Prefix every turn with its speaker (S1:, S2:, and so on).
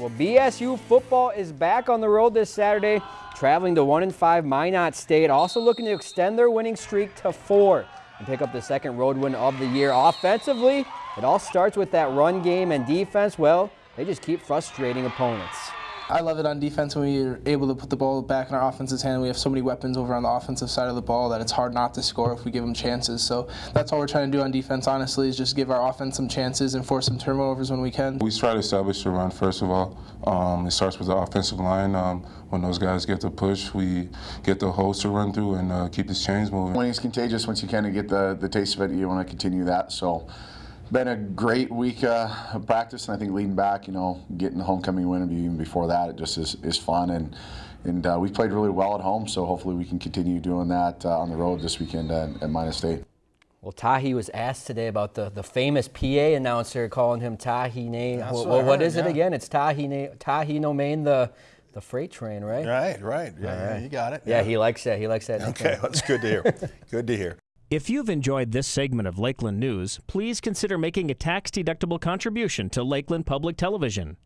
S1: Well, BSU football is back on the road this Saturday, traveling to 1 and 5 Minot State, also looking to extend their winning streak to four and pick up the second road win of the year. Offensively, it all starts with that run game and defense. Well, they just keep frustrating opponents.
S2: I love it on defense when we're able to put the ball back in our offense's hand. We have so many weapons over on the offensive side of the ball that it's hard not to score if we give them chances. So that's all we're trying to do on defense, honestly, is just give our offense some chances and force some turnovers when we can.
S3: We try to establish the run, first of all. Um, it starts with the offensive line. Um, when those guys get the push, we get the holes to run through and uh, keep the chains moving.
S4: Winning is contagious. Once you kind of get the, the taste of it, you want to continue that. So been a great week uh, of practice, and I think leading back, you know, getting the homecoming win, and even before that, it just is, is fun. And and uh, we played really well at home, so hopefully we can continue doing that uh, on the road this weekend at, at Minot State.
S1: Well, Tahi was asked today about the, the famous PA announcer calling him Tahi Name. Well, what, what is it again? It's Tahi Name, Tahi No Main, the the freight train, right?
S5: Right, right. Yeah, right. you got it.
S1: Yeah, yeah, he likes that. He likes that.
S5: Okay, that's good to hear. good to hear.
S6: If you've enjoyed this segment of Lakeland News, please consider making a tax-deductible contribution to Lakeland Public Television.